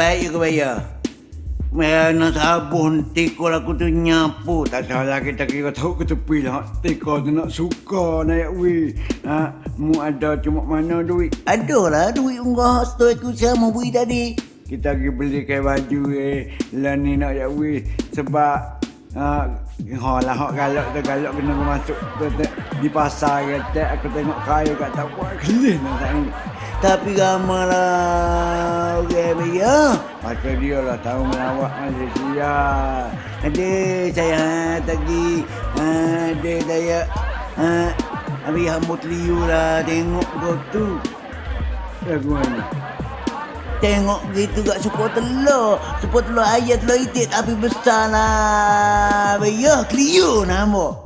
baik juga bayar. Mana sabun tikul aku tu nyapu. Tak salah kita kira tahu ke tepi lah. Tikul tu nak suka naik weh. Ha, mu ada cuma mana duit? Ada lah duit unggah store aku sama bui tadi. Kita pergi beli kain baju eh. Lah ni nak ya weh. Sebab Ha, ha lah hok galak tu galak kena masuk tu, tu, di pasar kata aku tengok kayu kat tak buat kelih nak tak ni. Tapi ramalah orang okay, ya. Macam dia lah tahu melawak Malaysia. Ada saya tadi ada saya ha, Abi hambut liu lah tengok kau tu. Lagu mana? Tengok gitu gak suka telur. Suka telur ayat telur itik tapi besar lah. Ya, Clio nama.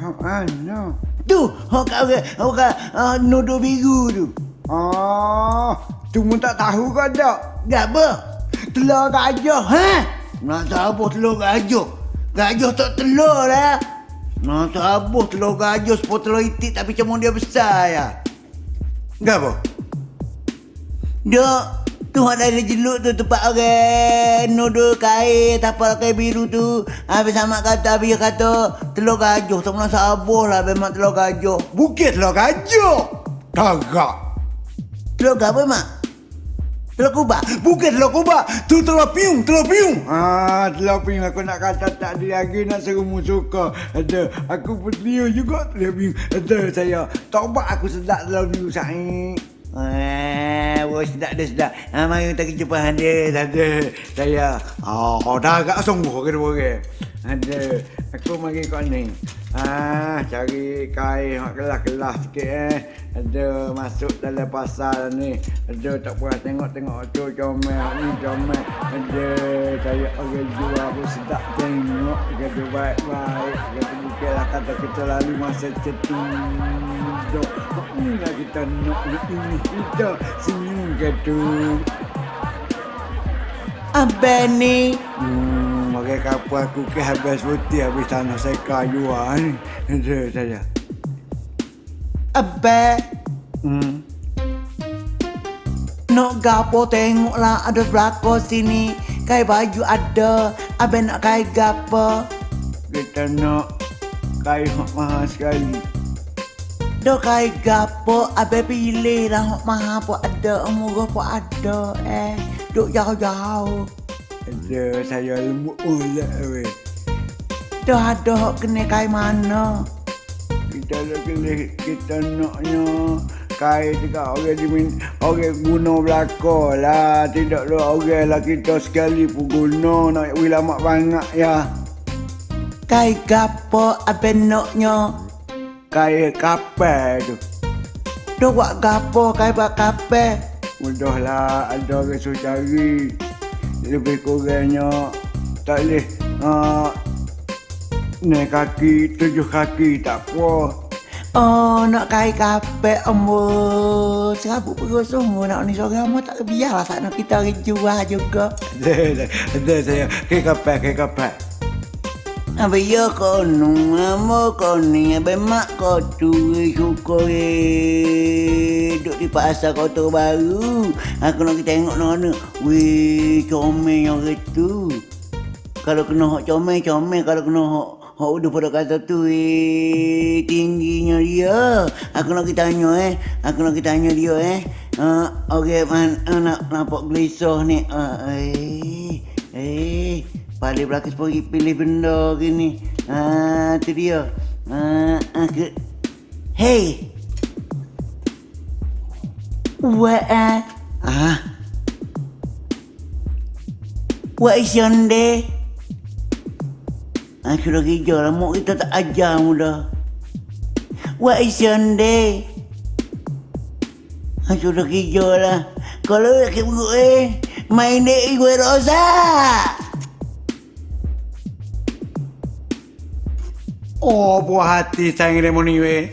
Ha, no. Tu, hok kau hok nuduh biru tu. Tu pun tak tahu kau tak? Gak apa? Telur gajah, ha? Nak tahu telur gajah. Gajah tak telur lah. Nak tahu telur gajah sepuluh telur itik tapi cuma dia besar ya. Gak apa? Dia Tu ada jeluk tu tempat orang nuduh kain tapal kain biru tu. Habis sama kata habis kata telur gajah tak pernah sabuh lah memang telur gajah. Bukit telur gajah. Kagak. Telur apa mak? Telur kubak? Bukan telur kubak. Tu telur piung, telur piung. Ah, telur piung aku nak kata tak ada lagi nak suruh suka. Ada, aku pun juga telur piung. Ada saya. Tobat aku sedap telur piung sahih. Eh, bos sedap dah sedap. Ha, mari kita jumpa anda. Ada. Saya. Oh, dah agak sungguh ke dua orang. Ada. Aku mari kau ni. Ah, cari kain hak kelas-kelas sikit eh. Ada masuk dalam pasar ni. Ada tak puas tengok-tengok tu comel ni comel. Ada saya orang jual pun sedap tengok. Kata baik-baik. Kata bukanlah kata kita lalu masa cetu dok. Inilah kita nak ini kita senyum gitu. Abang ni. Hmm, kapal aku ke habis putih habis tanah saya kayu ah ni. Ada saya. Abang. Hmm. Nak gapo tengoklah ada belakang sini. Kai baju ada. Abang nak kai gapo? Kita nak kain mahal sekali. Dok kai gapo abe pilih lah hok mahal pun ada murah pun ada eh duk jauh-jauh Ada saya lembut oleh weh. Dah ada kena kai mana? Kita nak kena kita naknya kain juga orang dimin orang guna belaka lah. Tidak ada orang lah kita sekali pun guna. Nak wilamak banyak ya. Kai gapo abe noknya kain kapal tu. Dok buat gapo kai buat kape Mudahlah ada orang suruh cari Lebih kurangnya Tak boleh uh, Naik kaki, tujuh kaki tak apa Oh, nak kai kape ambo. Serabut perut semua nak ni. Seorang ambo tak biarlah saat nak kita jual juga. Ada, ada, saya. Kek kapal, kek kapal Apa ya ambo kau ni apa mak kau tu eh, suka eh duduk di pasar kau tu baru. Aku nak tengok mana. Weh, comel yang itu. Kalau kena hok comel, comel. Kalau kena hok hok udah pada kata tu eh tingginya dia. Aku nak tanya eh. Aku nak tanya dia eh. Uh, Okey, man, uh, nak nampak gelisah ni. Uh, eh, eh, balik belakang pergi pilih benda gini. Ah, tu dia. Ah, uh, ke... Hey. What? Ah. What is your day? Ah, sudah kerja lah. Mak kita tak ajar muda. What is your day? Ah, sudah kerja lah. Kalau lelaki buruk eh, main dek gue rosa. Oh, buah hati sayang demo ni weh.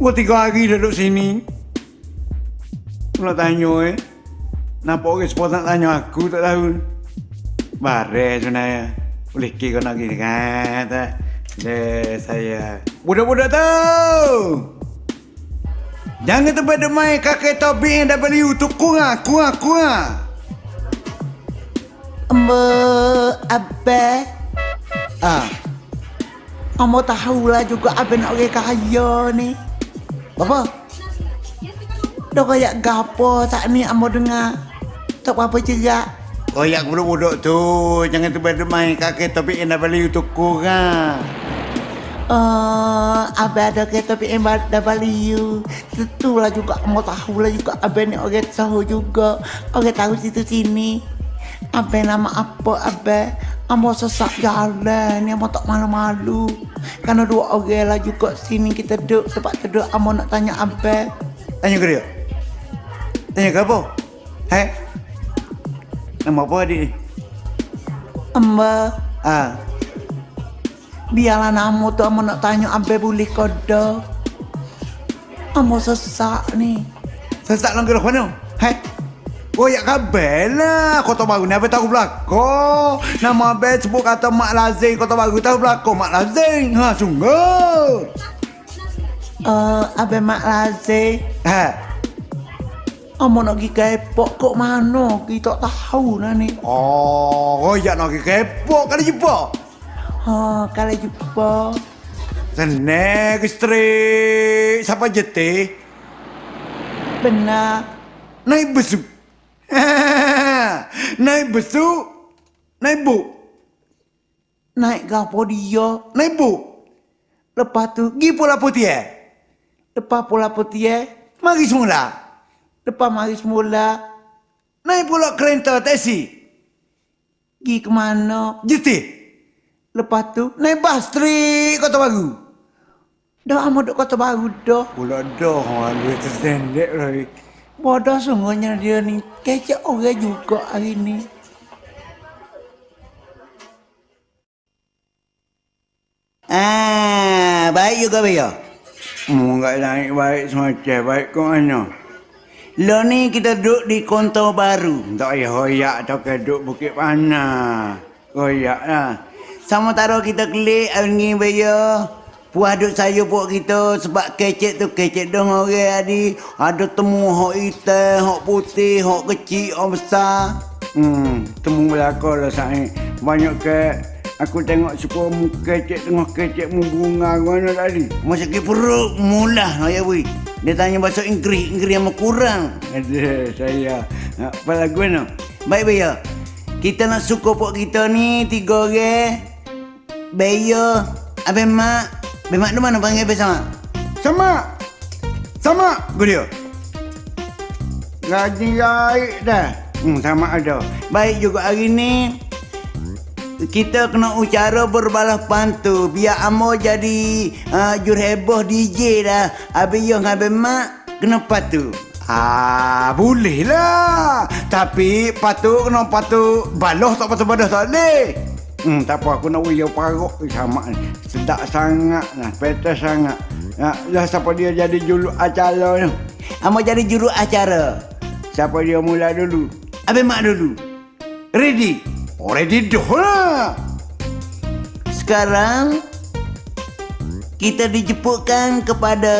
Gua tiga hari duduk sini. Nak tanya eh Nampak orang semua nak tanya aku tak tahu. Bare sebenarnya. Boleh kira kau nak gini kan? Tak? Deh saya Budak-budak tahu! Jangan tempat demai kakek topi yang W tu kurang, kurang, kurang. Ambo Abah. Ah, Ambo tahulah juga Abah nak orang kaya ni apa? Dah kayak gapo saat ni Ambo dengar Tak apa-apa cerak Oh ya budak-budak tu Jangan tiba-tiba main kakek topik yang dah balik untuk kurang Oh, Abah ada kereta PM dah balik you. Tentulah juga, mau tahu lah juga Abah ni orang tahu juga. Orang tahu situ sini. Abah nama apa Abah? Amo sesak jalan ni, amo tak malu-malu. Karena dua orang lah juga sini kita duduk. Sebab duduk, amo nak tanya Abah. Tanya ke dia? Tanya ke apa? Hai? Nama apa adik ni? Amba, Ah, biarlah namo tu amo nak tanya Abah boleh kodo. Amo sesak ni. sesak lang gerak mana? Hai? Oh ya kabel lah Kota Baru ni Abang tahu belakang Nama Abang sebut kata Mak Lazing Kota Baru tahu belakang Mak Lazing Ha sungguh Uh, Abah Mak Lazir. Ha Amo nak pergi kepok kok mana? Kita tak tahu lah ni. Oh, oh ya nak pergi kepok kali jumpa. Ha, kalau jumpa. Senang ke strik. Siapa jeti? Benar. Naik besu. Naik besu. Naik bu. Naik gapo dia. Naik bu. Lepas tu, Gi pula putih eh. lepas pula putih eh. Mari semula. Lepas mari semula. Naik pula kereta taksi. Pergi ke mana? Jeti. Lepas tu, Naik bas strik kota baru. dah amat kota baru dah. Pula dah. Aduh, tersendek lagi. Bodoh sungguhnya dia ni. Kecek orang juga hari ni. Ah, baik juga Baya. Hmm, enggak naik baik semacam baik ke mana? Lo ni kita duduk di kontor baru. Tak payah hoyak atau keduk Bukit Pana. Hoyak lah. Sama taruh kita klik hari ni Baya. Puas duk saya buat kita sebab kecek tu kecek dong orang adi. Ada temu hok hitam, hok putih, hok kecil, hok besar. Hmm, temu belakang lah saya. Banyak ke aku tengok suka mu kecek tengah kecek mu bunga mana tadi. Masa ke perut mulah ya wui. Dia tanya bahasa Inggeris, Inggeris yang kurang. Ada saya. Apa lagu ni? Baik Baya. Kita nak suka pok kita ni tiga orang. Baya, Abang Mak. Mak tu mana panggil Abang sama? Sama. Sama. Gue dia. Gaji baik dah. Hmm, sama ada. Baik juga hari ni kita kena ucara berbalas pantu biar amo jadi uh, jurheboh DJ dah. Habis yang Abang Mak kena patu. Ah, boleh lah. Tapi patut kena patut baloh tak patut badah tak boleh. Hmm, tak apa aku nak uyau parok sama ni. Sedap sangat nah, petas sangat. Nah, lah siapa dia jadi julu acara ni? Amo jadi juru acara. Siapa dia mula dulu? Abang Mak dulu. Ready? Oh, ready dah lah. Sekarang kita dijemputkan kepada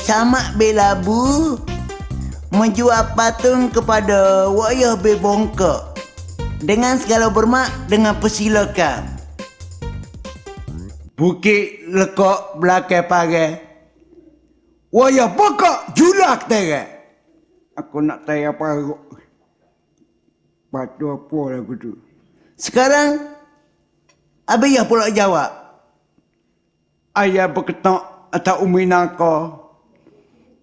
Samak Belabu menjual patung kepada Wayah Bebongkok dengan segala hormat dengan persilakan. Bukit lekok belakang pagai. Waya pokok julak tera. Aku nak tanya parok. Patu apa lagu tu? Sekarang Abiyah pula jawab. Ayah berketak atau umi naka.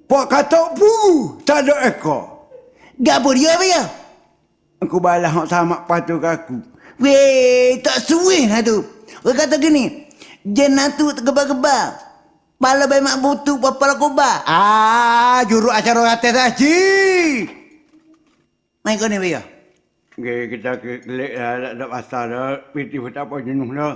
Pak kata buru tak ada ekor. Gapo dia Abiyah? Aku balas hak sama patu aku. Weh, tak suih lah tu. Orang kata gini, jenatu tergebar-gebar. Pala bayi mak butuh pala kobar. Ah, juru acara atas haji. Main kau ni Abiyah. Okay, kita klik lah, tak ada pasal dah. Piti pun tak apa jenuh dah.